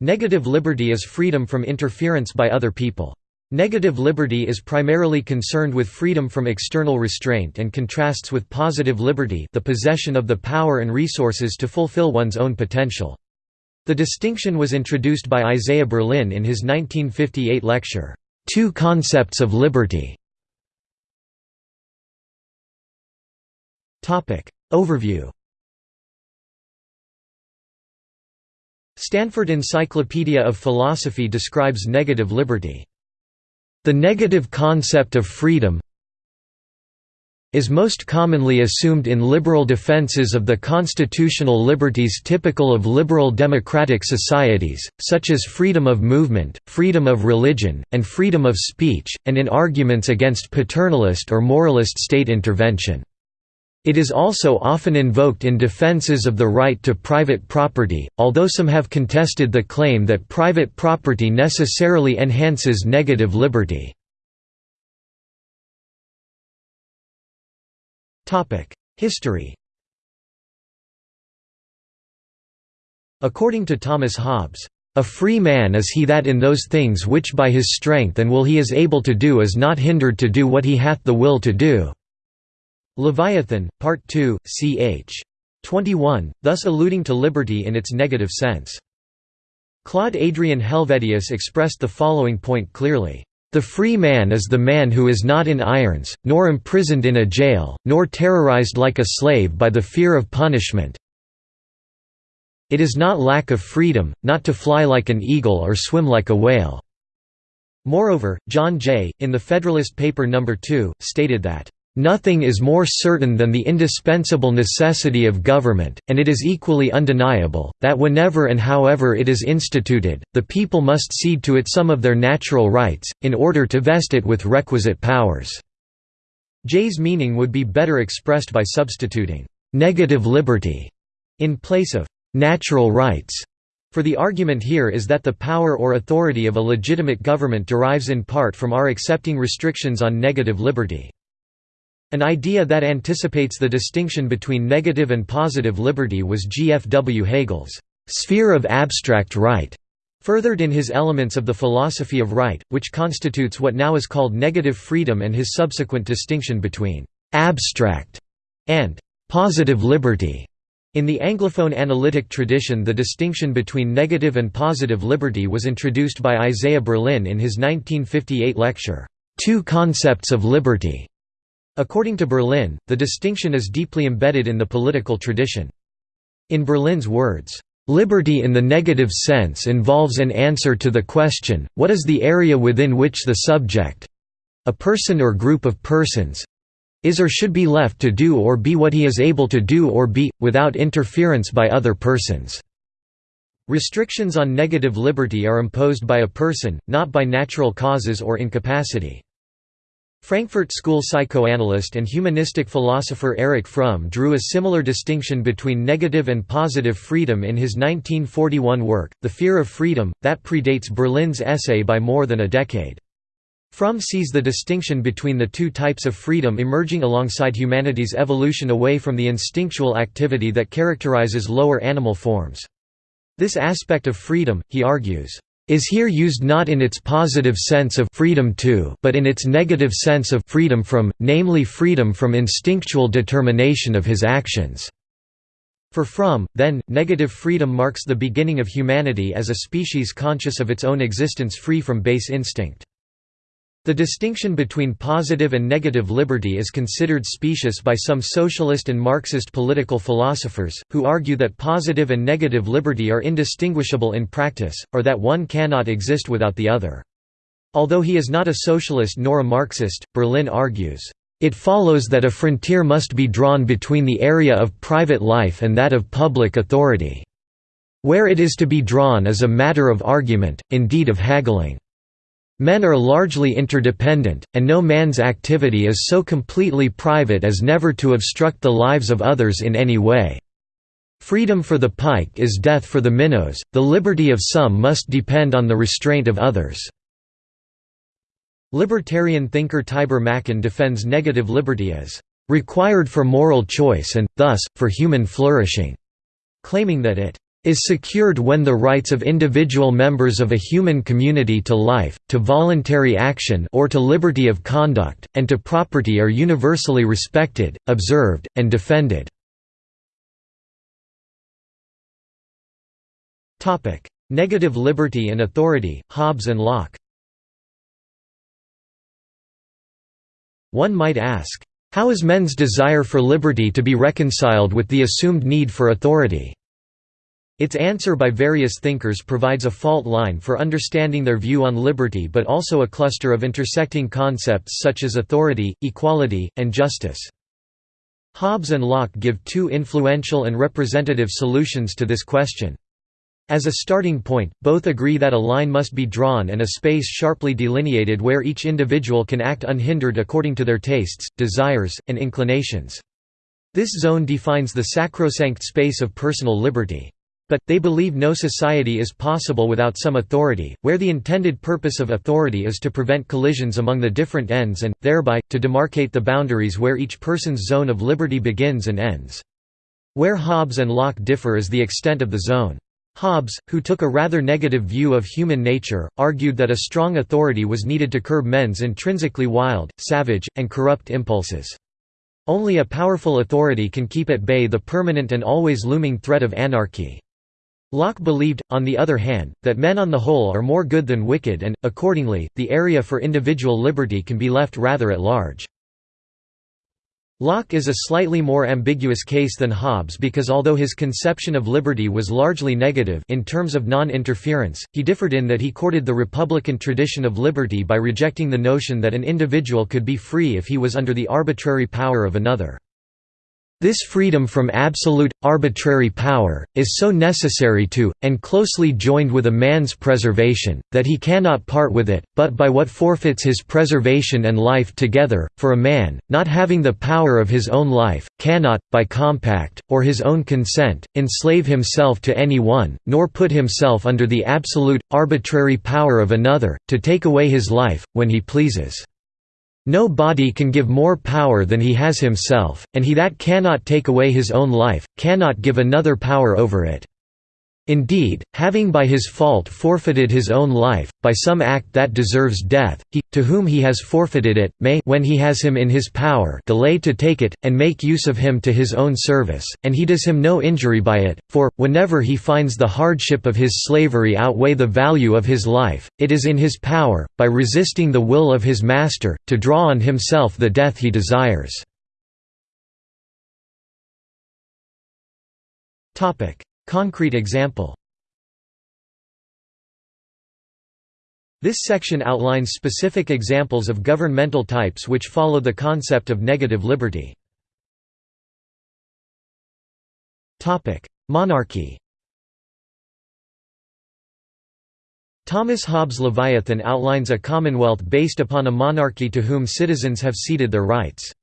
Negative liberty is freedom from interference by other people. Negative liberty is primarily concerned with freedom from external restraint and contrasts with positive liberty the possession of the power and resources to fulfill one's own potential. The distinction was introduced by Isaiah Berlin in his 1958 lecture, Two Concepts of Liberty. Overview Stanford Encyclopedia of Philosophy describes negative liberty. The negative concept of freedom is most commonly assumed in liberal defenses of the constitutional liberties typical of liberal democratic societies, such as freedom of movement, freedom of religion, and freedom of speech, and in arguments against paternalist or moralist state intervention. It is also often invoked in defenses of the right to private property, although some have contested the claim that private property necessarily enhances negative liberty. History According to Thomas Hobbes, "...a free man is he that in those things which by his strength and will he is able to do is not hindered to do what he hath the will to do." Leviathan, Part 2, ch. 21, thus alluding to liberty in its negative sense. Claude Adrien Helvétius expressed the following point clearly. The free man is the man who is not in irons, nor imprisoned in a jail, nor terrorized like a slave by the fear of punishment. It is not lack of freedom, not to fly like an eagle or swim like a whale. Moreover, John Jay, in the Federalist Paper No. 2, stated that Nothing is more certain than the indispensable necessity of government, and it is equally undeniable, that whenever and however it is instituted, the people must cede to it some of their natural rights, in order to vest it with requisite powers." Jay's meaning would be better expressed by substituting «negative liberty» in place of «natural rights». For the argument here is that the power or authority of a legitimate government derives in part from our accepting restrictions on negative liberty. An idea that anticipates the distinction between negative and positive liberty was G. F. W. Hegel's sphere of abstract right, furthered in his Elements of the Philosophy of Right, which constitutes what now is called negative freedom and his subsequent distinction between abstract and positive liberty. In the Anglophone analytic tradition the distinction between negative and positive liberty was introduced by Isaiah Berlin in his 1958 lecture, Two Concepts of Liberty. According to Berlin, the distinction is deeply embedded in the political tradition. In Berlin's words, "...liberty in the negative sense involves an answer to the question, what is the area within which the subject—a person or group of persons—is or should be left to do or be what he is able to do or be, without interference by other persons." Restrictions on negative liberty are imposed by a person, not by natural causes or incapacity. Frankfurt School psychoanalyst and humanistic philosopher Erich Fromm drew a similar distinction between negative and positive freedom in his 1941 work, The Fear of Freedom, that predates Berlin's essay by more than a decade. Fromm sees the distinction between the two types of freedom emerging alongside humanity's evolution away from the instinctual activity that characterizes lower animal forms. This aspect of freedom, he argues, is here used not in its positive sense of freedom to but in its negative sense of freedom from, namely freedom from instinctual determination of his actions. For Fromm, then, negative freedom marks the beginning of humanity as a species conscious of its own existence free from base instinct. The distinction between positive and negative liberty is considered specious by some socialist and Marxist political philosophers, who argue that positive and negative liberty are indistinguishable in practice, or that one cannot exist without the other. Although he is not a socialist nor a Marxist, Berlin argues, "...it follows that a frontier must be drawn between the area of private life and that of public authority. Where it is to be drawn is a matter of argument, indeed of haggling." Men are largely interdependent, and no man's activity is so completely private as never to obstruct the lives of others in any way. Freedom for the pike is death for the minnows, the liberty of some must depend on the restraint of others." Libertarian thinker Tibor Machan defends negative liberty as "...required for moral choice and, thus, for human flourishing", claiming that it is secured when the rights of individual members of a human community to life, to voluntary action or to liberty of conduct, and to property are universally respected, observed, and defended." Negative liberty and authority, Hobbes and Locke One might ask, how is men's desire for liberty to be reconciled with the assumed need for authority? Its answer by various thinkers provides a fault line for understanding their view on liberty but also a cluster of intersecting concepts such as authority, equality, and justice. Hobbes and Locke give two influential and representative solutions to this question. As a starting point, both agree that a line must be drawn and a space sharply delineated where each individual can act unhindered according to their tastes, desires, and inclinations. This zone defines the sacrosanct space of personal liberty. But, they believe no society is possible without some authority, where the intended purpose of authority is to prevent collisions among the different ends and, thereby, to demarcate the boundaries where each person's zone of liberty begins and ends. Where Hobbes and Locke differ is the extent of the zone. Hobbes, who took a rather negative view of human nature, argued that a strong authority was needed to curb men's intrinsically wild, savage, and corrupt impulses. Only a powerful authority can keep at bay the permanent and always looming threat of anarchy. Locke believed, on the other hand, that men on the whole are more good than wicked and, accordingly, the area for individual liberty can be left rather at large. Locke is a slightly more ambiguous case than Hobbes because although his conception of liberty was largely negative in terms of non-interference, he differed in that he courted the republican tradition of liberty by rejecting the notion that an individual could be free if he was under the arbitrary power of another. This freedom from absolute, arbitrary power, is so necessary to, and closely joined with a man's preservation, that he cannot part with it, but by what forfeits his preservation and life together, for a man, not having the power of his own life, cannot, by compact, or his own consent, enslave himself to any one, nor put himself under the absolute, arbitrary power of another, to take away his life, when he pleases. No body can give more power than he has himself, and he that cannot take away his own life, cannot give another power over it. Indeed, having by his fault forfeited his own life, by some act that deserves death, he, to whom he has forfeited it, may when he has him in his power delay to take it, and make use of him to his own service, and he does him no injury by it, for, whenever he finds the hardship of his slavery outweigh the value of his life, it is in his power, by resisting the will of his master, to draw on himself the death he desires. Concrete example This section outlines specific examples of governmental types which follow the concept of negative liberty. Monarchy Thomas Hobbes' Leviathan outlines a commonwealth based upon a monarchy to whom citizens have ceded their rights.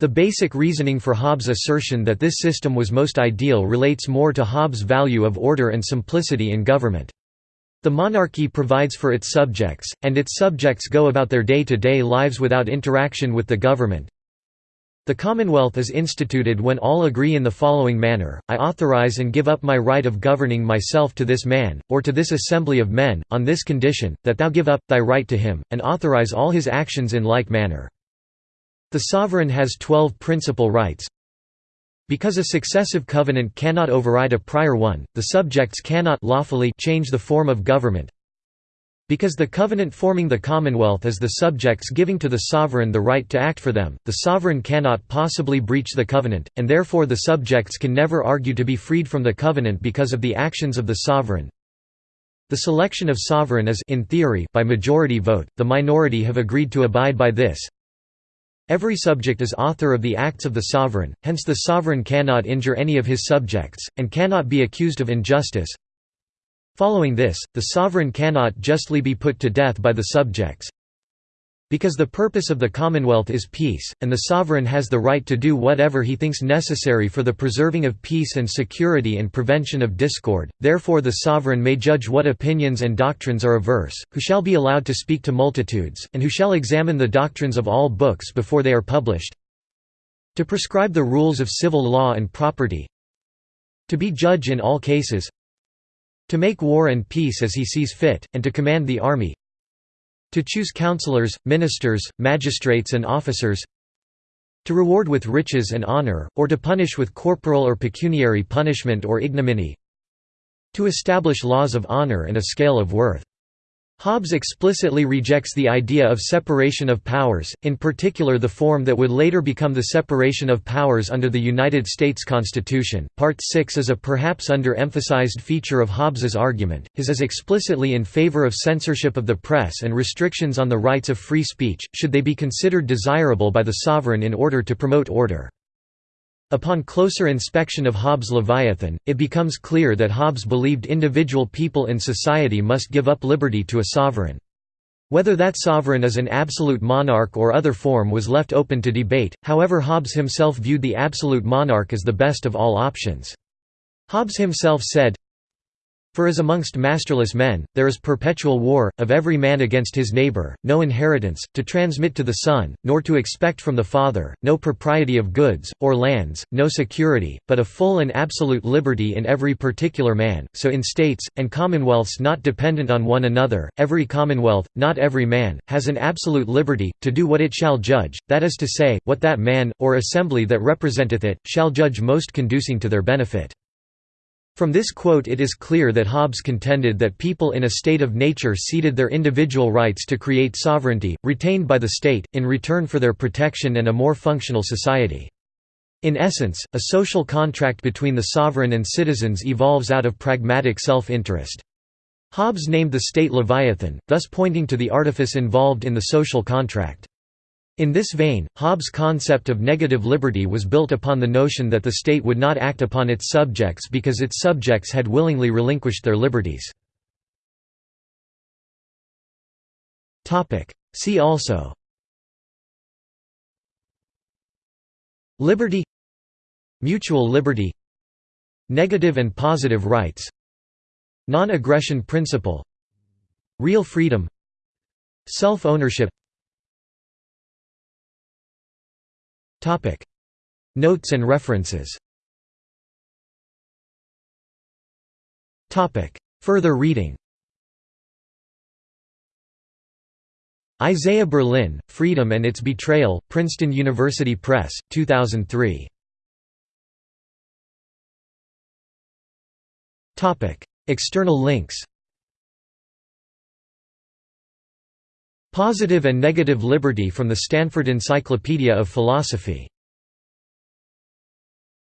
The basic reasoning for Hobbes' assertion that this system was most ideal relates more to Hobbes' value of order and simplicity in government. The monarchy provides for its subjects, and its subjects go about their day-to-day -day lives without interaction with the government. The Commonwealth is instituted when all agree in the following manner, I authorize and give up my right of governing myself to this man, or to this assembly of men, on this condition, that thou give up, thy right to him, and authorize all his actions in like manner. The sovereign has twelve principal rights. Because a successive covenant cannot override a prior one, the subjects cannot lawfully change the form of government. Because the covenant forming the commonwealth is the subjects giving to the sovereign the right to act for them, the sovereign cannot possibly breach the covenant, and therefore the subjects can never argue to be freed from the covenant because of the actions of the sovereign. The selection of sovereign is in theory by majority vote, the minority have agreed to abide by this, Every subject is author of the acts of the sovereign, hence the sovereign cannot injure any of his subjects, and cannot be accused of injustice. Following this, the sovereign cannot justly be put to death by the subjects. Because the purpose of the Commonwealth is peace, and the sovereign has the right to do whatever he thinks necessary for the preserving of peace and security and prevention of discord, therefore the sovereign may judge what opinions and doctrines are averse, who shall be allowed to speak to multitudes, and who shall examine the doctrines of all books before they are published. To prescribe the rules of civil law and property. To be judge in all cases. To make war and peace as he sees fit, and to command the army To choose councillors, ministers, magistrates and officers To reward with riches and honour, or to punish with corporal or pecuniary punishment or ignominy To establish laws of honour and a scale of worth Hobbes explicitly rejects the idea of separation of powers, in particular the form that would later become the separation of powers under the United States Constitution. Part 6 is a perhaps under-emphasized feature of Hobbes's argument. His is explicitly in favor of censorship of the press and restrictions on the rights of free speech, should they be considered desirable by the sovereign in order to promote order. Upon closer inspection of Hobbes' Leviathan, it becomes clear that Hobbes believed individual people in society must give up liberty to a sovereign. Whether that sovereign is an absolute monarch or other form was left open to debate, however Hobbes himself viewed the absolute monarch as the best of all options. Hobbes himself said, for as amongst masterless men, there is perpetual war, of every man against his neighbour, no inheritance, to transmit to the son, nor to expect from the father, no propriety of goods, or lands, no security, but a full and absolute liberty in every particular man, so in states, and commonwealths not dependent on one another, every commonwealth, not every man, has an absolute liberty, to do what it shall judge, that is to say, what that man, or assembly that representeth it, shall judge most conducing to their benefit. From this quote it is clear that Hobbes contended that people in a state of nature ceded their individual rights to create sovereignty, retained by the state, in return for their protection and a more functional society. In essence, a social contract between the sovereign and citizens evolves out of pragmatic self-interest. Hobbes named the state Leviathan, thus pointing to the artifice involved in the social contract. In this vein, Hobbes' concept of negative liberty was built upon the notion that the state would not act upon its subjects because its subjects had willingly relinquished their liberties. See also Liberty Mutual liberty Negative and positive rights Non-aggression principle Real freedom Self-ownership Notes and references. Further reading. Isaiah Berlin, Freedom and Its Betrayal, Princeton University Press, 2003. External links Positive and Negative Liberty from the Stanford Encyclopedia of Philosophy